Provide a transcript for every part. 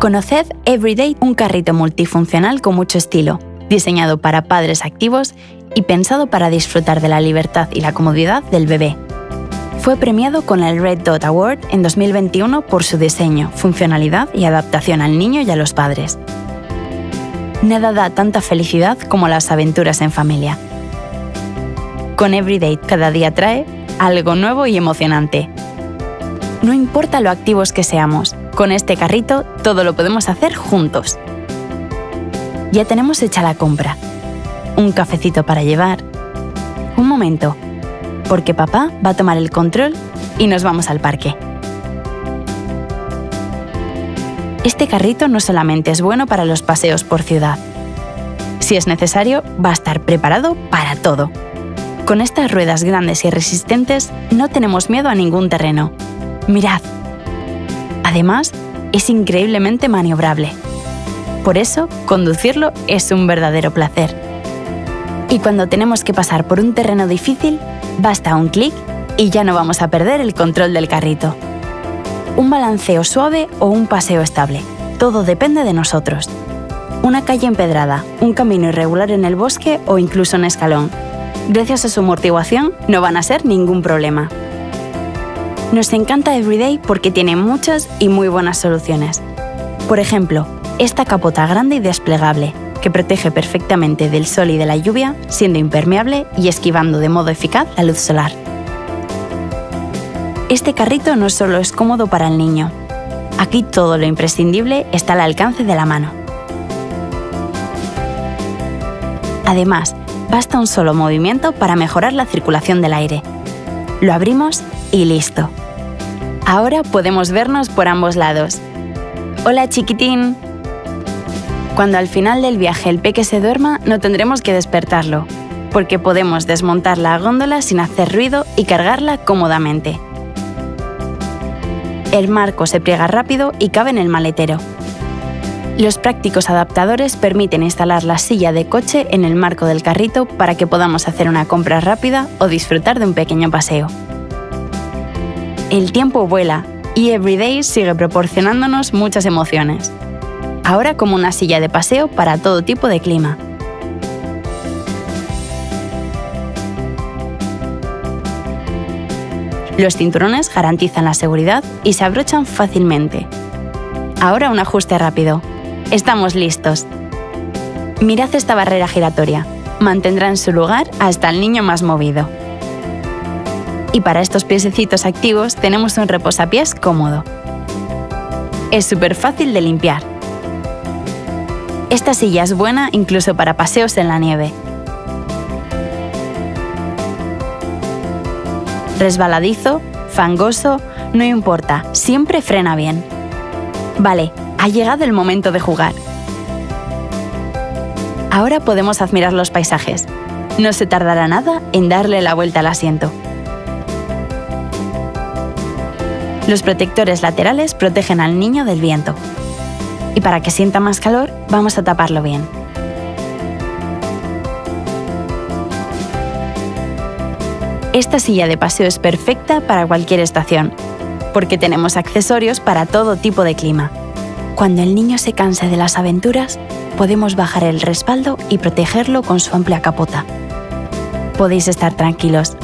Conoced Everyday, un carrito multifuncional con mucho estilo, diseñado para padres activos y pensado para disfrutar de la libertad y la comodidad del bebé. Fue premiado con el Red Dot Award en 2021 por su diseño, funcionalidad y adaptación al niño y a los padres. Nada da tanta felicidad como las aventuras en familia. Con Everyday cada día trae algo nuevo y emocionante. No importa lo activos que seamos, con este carrito todo lo podemos hacer juntos. Ya tenemos hecha la compra. Un cafecito para llevar. Un momento, porque papá va a tomar el control y nos vamos al parque. Este carrito no solamente es bueno para los paseos por ciudad. Si es necesario, va a estar preparado para todo. Con estas ruedas grandes y resistentes no tenemos miedo a ningún terreno. Mirad. Además, es increíblemente maniobrable. Por eso, conducirlo es un verdadero placer. Y cuando tenemos que pasar por un terreno difícil, basta un clic y ya no vamos a perder el control del carrito. Un balanceo suave o un paseo estable. Todo depende de nosotros. Una calle empedrada, un camino irregular en el bosque o incluso un escalón. Gracias a su amortiguación no van a ser ningún problema. Nos encanta Everyday porque tiene muchas y muy buenas soluciones. Por ejemplo, esta capota grande y desplegable, que protege perfectamente del sol y de la lluvia, siendo impermeable y esquivando de modo eficaz la luz solar. Este carrito no solo es cómodo para el niño, aquí todo lo imprescindible está al alcance de la mano. Además, basta un solo movimiento para mejorar la circulación del aire. Lo abrimos y listo. Ahora podemos vernos por ambos lados. Hola chiquitín, cuando al final del viaje el peque se duerma, no tendremos que despertarlo, porque podemos desmontar la góndola sin hacer ruido y cargarla cómodamente. El marco se pliega rápido y cabe en el maletero. Los prácticos adaptadores permiten instalar la silla de coche en el marco del carrito para que podamos hacer una compra rápida o disfrutar de un pequeño paseo. El tiempo vuela y Everyday sigue proporcionándonos muchas emociones ahora como una silla de paseo para todo tipo de clima. Los cinturones garantizan la seguridad y se abrochan fácilmente. Ahora un ajuste rápido. Estamos listos. Mirad esta barrera giratoria. Mantendrá en su lugar hasta el niño más movido. Y para estos piececitos activos tenemos un reposapiés cómodo. Es súper fácil de limpiar esta silla es buena incluso para paseos en la nieve. Resbaladizo, fangoso, no importa, siempre frena bien. Vale, ha llegado el momento de jugar. Ahora podemos admirar los paisajes. No se tardará nada en darle la vuelta al asiento. Los protectores laterales protegen al niño del viento y para que sienta más calor vamos a taparlo bien. Esta silla de paseo es perfecta para cualquier estación, porque tenemos accesorios para todo tipo de clima. Cuando el niño se canse de las aventuras, podemos bajar el respaldo y protegerlo con su amplia capota. Podéis estar tranquilos,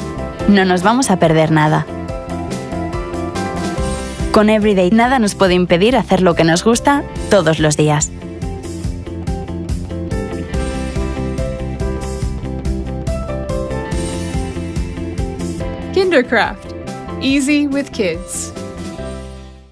no nos vamos a perder nada. Con Everyday nada nos puede impedir hacer lo que nos gusta todos los días. Kindercraft. Easy with kids.